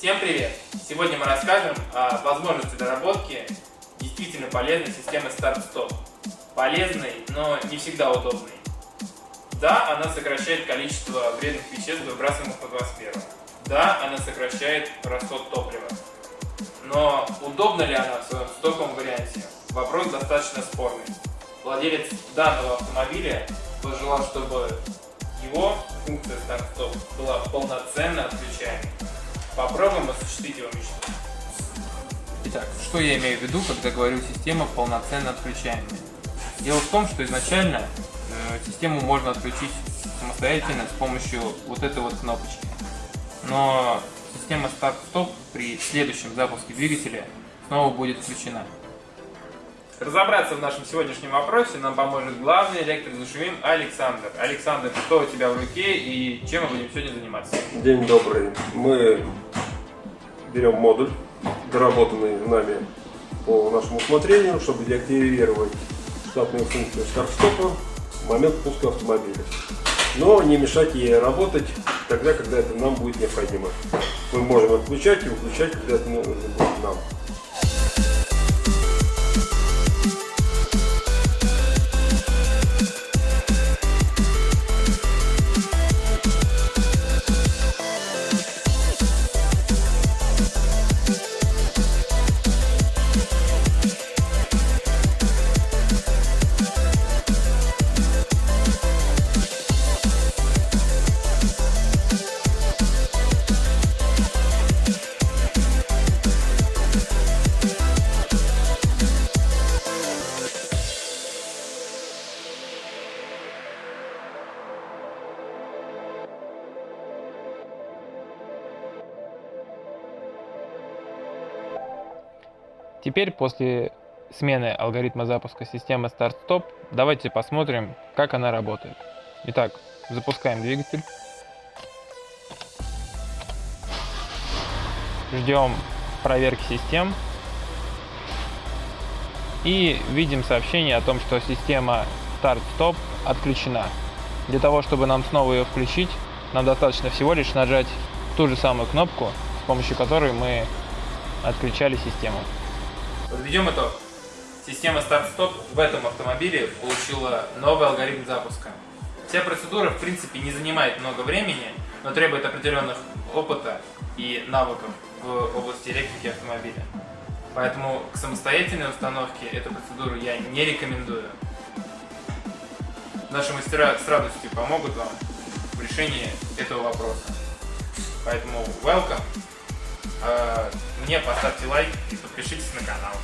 Всем привет! Сегодня мы расскажем о возможности доработки действительно полезной системы старт-стоп. Полезной, но не всегда удобной. Да, она сокращает количество вредных веществ, выбрасываемых в атмосферу. Да, она сокращает расход топлива. Но удобна ли она в своем стоковом варианте? Вопрос достаточно спорный. Владелец данного автомобиля пожелал, чтобы его функция старт-стоп была полноценно отключаемой. Попробуем осуществить его мечту. Итак, что я имею в виду, когда говорю система полноценно отключаемая? Дело в том, что изначально э, систему можно отключить самостоятельно с помощью вот этой вот кнопочки. Но система старт-стоп при следующем запуске двигателя снова будет включена. Разобраться в нашем сегодняшнем вопросе нам поможет главный электро Зашумим Александр. Александр, что у тебя в руке и чем мы будем сегодня заниматься? День добрый. Мы берем модуль, доработанный нами по нашему усмотрению, чтобы деактивировать штатную функцию старт-стопа в момент пуска автомобиля. Но не мешать ей работать тогда, когда это нам будет необходимо. Мы можем отключать и выключать, когда это нужно будет нам. Теперь после смены алгоритма запуска системы старт-стоп давайте посмотрим, как она работает. Итак, запускаем двигатель. Ждем проверки систем. И видим сообщение о том, что система старт-стоп отключена. Для того, чтобы нам снова ее включить, нам достаточно всего лишь нажать ту же самую кнопку, с помощью которой мы отключали систему. Подведем итог. Система старт-стоп в этом автомобиле получила новый алгоритм запуска. Вся процедура, в принципе, не занимает много времени, но требует определенных опыта и навыков в области электрики автомобиля. Поэтому к самостоятельной установке эту процедуру я не рекомендую. Наши мастера с радостью помогут вам в решении этого вопроса. Поэтому welcome! Мне поставьте лайк и подпишитесь на канал.